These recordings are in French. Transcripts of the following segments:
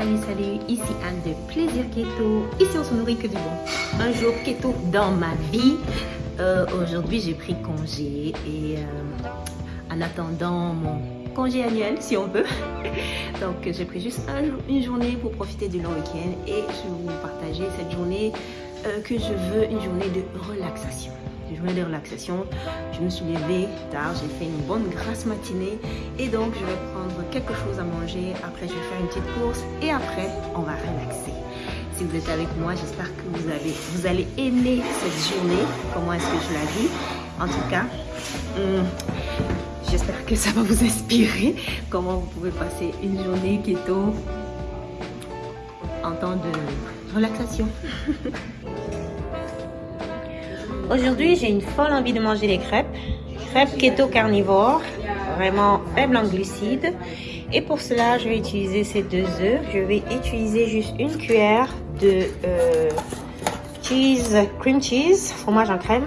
Salut, salut, ici Anne de Plaisir Keto. Ici, on se nourrit que du bon. Un jour keto dans ma vie. Euh, Aujourd'hui, j'ai pris congé et euh, en attendant mon congé annuel, si on veut. Donc, j'ai pris juste un, une journée pour profiter du long week-end et je vais vous partager cette journée euh, que je veux, une journée de relaxation journée de relaxation. Je me suis levée tard, j'ai fait une bonne grasse matinée et donc je vais prendre quelque chose à manger. Après, je vais faire une petite course et après, on va relaxer. Si vous êtes avec moi, j'espère que vous, avez, vous allez aimer cette journée. Comment est-ce que je la vis En tout cas, hum, j'espère que ça va vous inspirer. Comment vous pouvez passer une journée keto en temps de relaxation. Aujourd'hui, j'ai une folle envie de manger des crêpes. Crêpes keto carnivore, vraiment faible en glucides. Et pour cela, je vais utiliser ces deux œufs. Je vais utiliser juste une cuillère de euh, cheese, cream cheese, fromage en crème.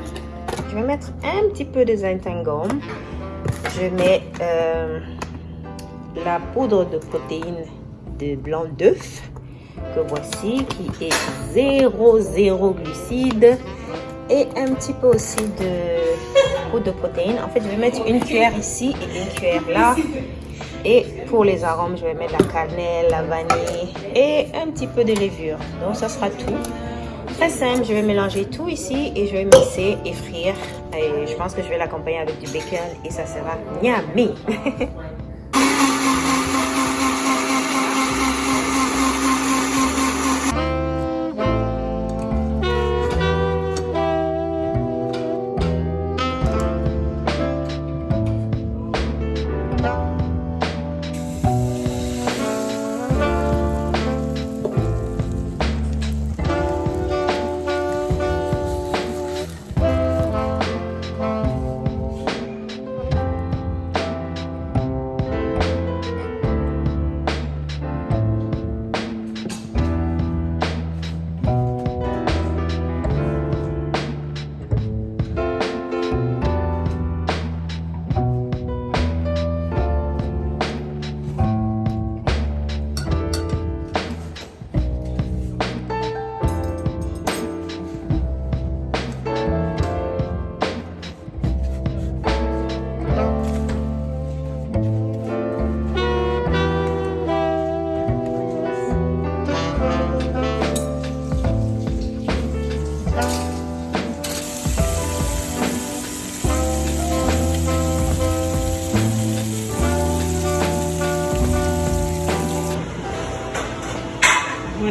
Je vais mettre un petit peu de Zentangle. Je mets euh, la poudre de protéines de blanc d'œuf que voici, qui est 0, 0 glucides et un petit peu aussi de de protéines. En fait, je vais mettre une cuillère ici et une cuillère là. Et pour les arômes, je vais mettre la cannelle, la vanille et un petit peu de levure. Donc, ça sera tout. Très simple, je vais mélanger tout ici et je vais mixer et frire. Et je pense que je vais l'accompagner avec du bacon et ça sera yummy.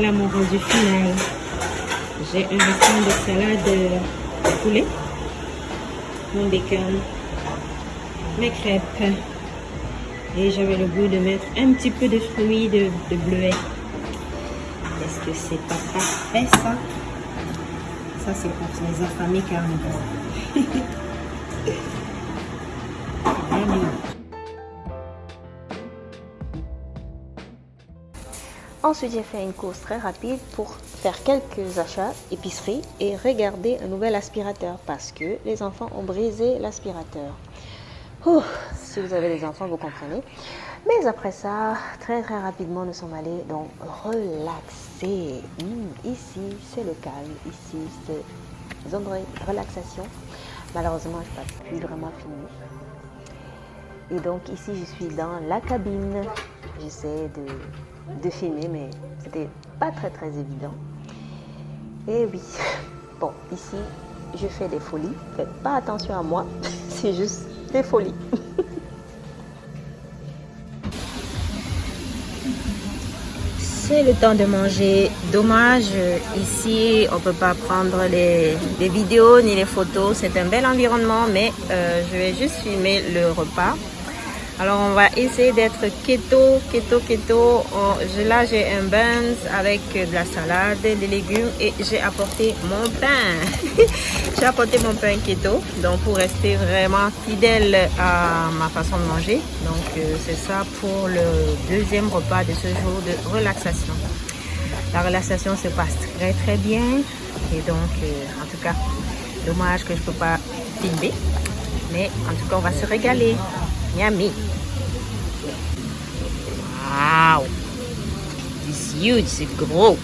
Voilà mon rendu final. J'ai un restant de salade de poulet, mon bacon, mes crêpes. Et j'avais le goût de mettre un petit peu de fruits de, de bleuet. Est-ce que c'est pas parfait ça Ça c'est pour les affamés carnivores. Ensuite, j'ai fait une course très rapide pour faire quelques achats épicerie et regarder un nouvel aspirateur parce que les enfants ont brisé l'aspirateur. Si vous avez des enfants, vous comprenez. Mais après ça, très très rapidement, nous sommes allés donc relaxer. Hmm, ici, c'est le calme. Ici, c'est zone de relaxation. Malheureusement, je n'ai pas pu vraiment finir. Et donc ici, je suis dans la cabine. J'essaie de de filmer, mais c'était pas très très évident. Et oui, bon, ici, je fais des folies. Faites pas attention à moi, c'est juste des folies. C'est le temps de manger. Dommage, ici, on peut pas prendre les, vidéos ni les photos. C'est un bel environnement, mais euh, je vais juste filmer le repas. Alors, on va essayer d'être keto, keto, keto. Là, j'ai un buns avec de la salade, des légumes et j'ai apporté mon pain. j'ai apporté mon pain keto, donc pour rester vraiment fidèle à ma façon de manger. Donc, euh, c'est ça pour le deuxième repas de ce jour de relaxation. La relaxation se passe très, très bien. Et donc, euh, en tout cas, dommage que je ne peux pas filmer. Mais en tout cas, on va se régaler. Yummy. Wow. this huge, it's grow.